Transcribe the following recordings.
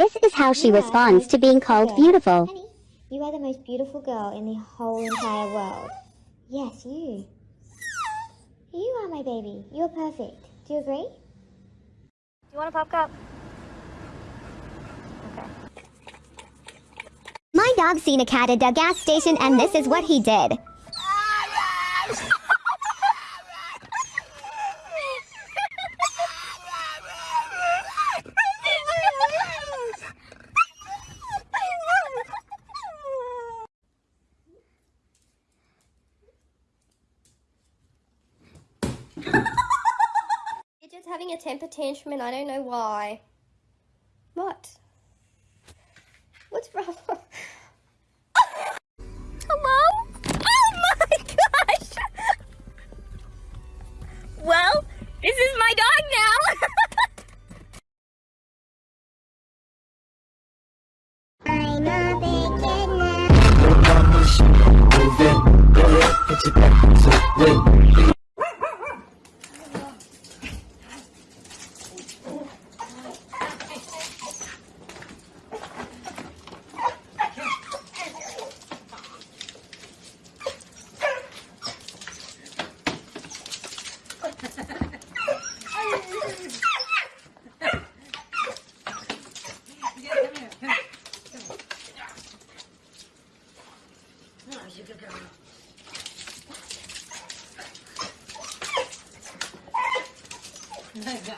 This is how she You responds to being called beautiful beautiful. girl. Honey, you are the most beautiful girl in the whole entire world. Yes, you. You are my baby. You're perfect. Do you agree? Do you want a pop cup? My dog seen a cat at the gas station and this is what he did. Ah, having a temper tantrum and I don't know why. What? What's wrong? Hello? Oh my gosh! Well, this is my dog now! I know.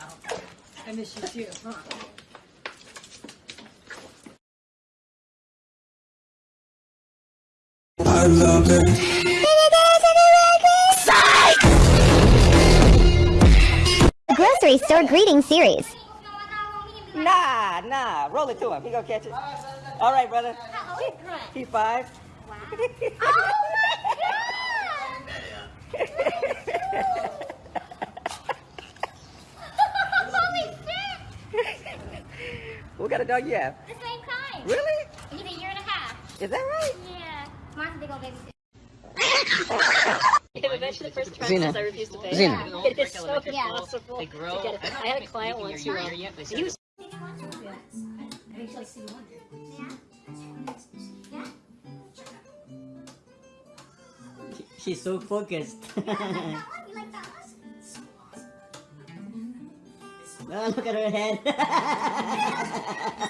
I miss you too, huh? I love it. Grocery store greeting series. Nah, nah. Roll it to him. He gonna catch it. All right, brother. He five. What kind of dog you have? The same kind. Really? He's a year and a half. Is that right? Yeah. Mine's a big old baby. Eventually, the first Zena. tranches I refused to pay. Zena. It is so Yeah. impossible They grow. to get it. I had a client once who, uh, he was She's so focused. Oh, look at her head.